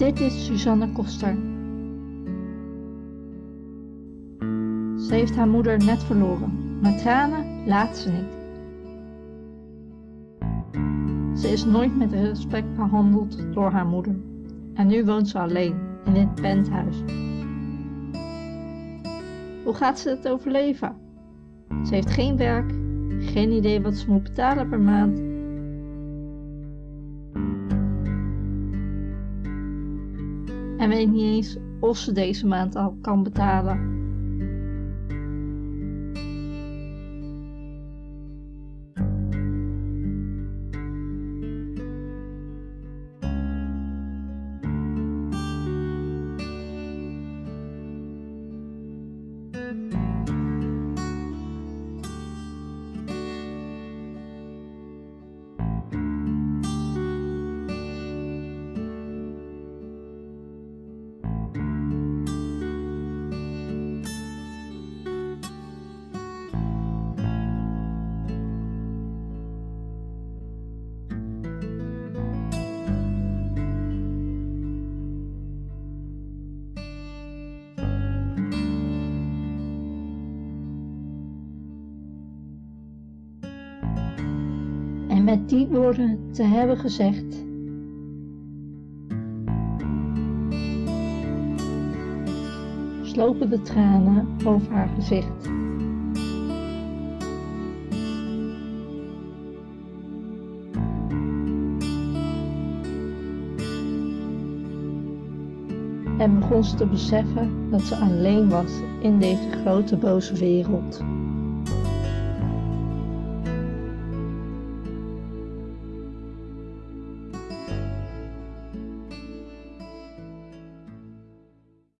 Dit is Suzanne Koster. Ze heeft haar moeder net verloren, maar tranen laat ze niet. Ze is nooit met respect behandeld door haar moeder en nu woont ze alleen in dit penthuis. Hoe gaat ze het overleven? Ze heeft geen werk, geen idee wat ze moet betalen per maand. En weet niet eens of ze deze maand al kan betalen. Met die woorden te hebben gezegd, slopen de tranen over haar gezicht. En begon ze te beseffen dat ze alleen was in deze grote boze wereld.